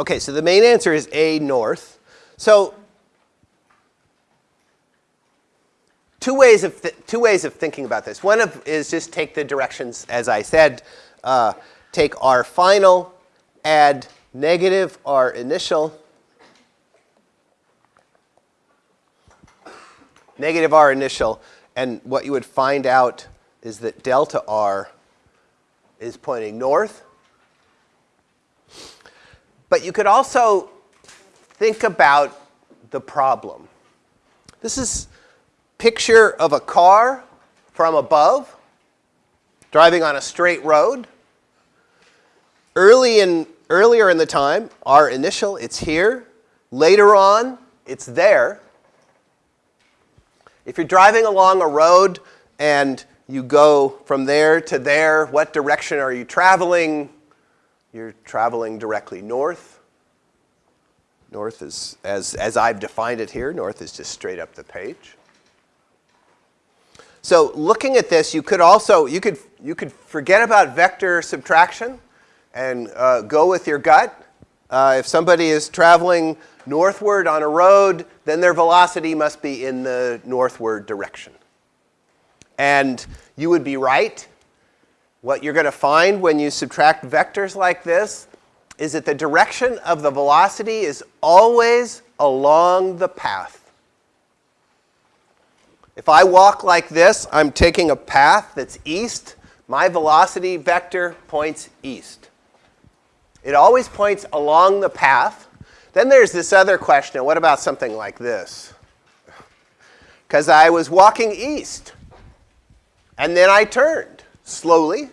Okay, so the main answer is A, north. So two ways of, two ways of thinking about this. One of is just take the directions, as I said, uh, take our final, add negative our initial, negative r initial, and what you would find out is that delta r is pointing north. But you could also think about the problem. This is picture of a car from above driving on a straight road. Early in, earlier in the time, our initial, it's here. Later on, it's there. If you're driving along a road and you go from there to there, what direction are you traveling? You're traveling directly north. North is, as, as I've defined it here, north is just straight up the page. So looking at this, you could also, you could, you could forget about vector subtraction and uh, go with your gut. Uh, if somebody is traveling northward on a road, then their velocity must be in the northward direction. And you would be right. What you're going to find when you subtract vectors like this is that the direction of the velocity is always along the path. If I walk like this, I'm taking a path that's east. My velocity vector points east. It always points along the path. Then there's this other question, what about something like this? Because I was walking east, and then I turned slowly.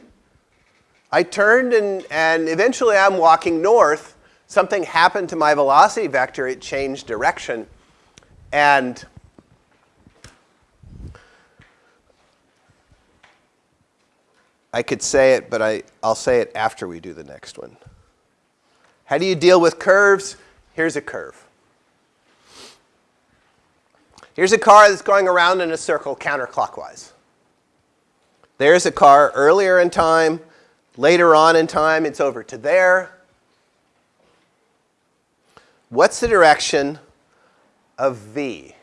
I turned, and, and eventually I'm walking north. Something happened to my velocity vector. It changed direction. And I could say it, but I, I'll say it after we do the next one. How do you deal with curves? Here's a curve. Here's a car that's going around in a circle counterclockwise. There's a car earlier in time. Later on in time, it's over to there. What's the direction of v?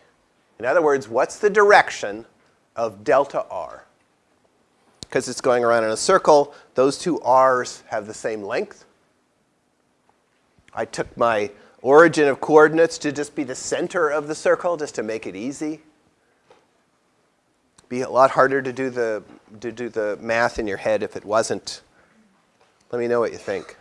In other words, what's the direction of delta r? because it's going around in a circle, those two r's have the same length. I took my origin of coordinates to just be the center of the circle, just to make it easy. Be a lot harder to do the, to do the math in your head if it wasn't. Let me know what you think.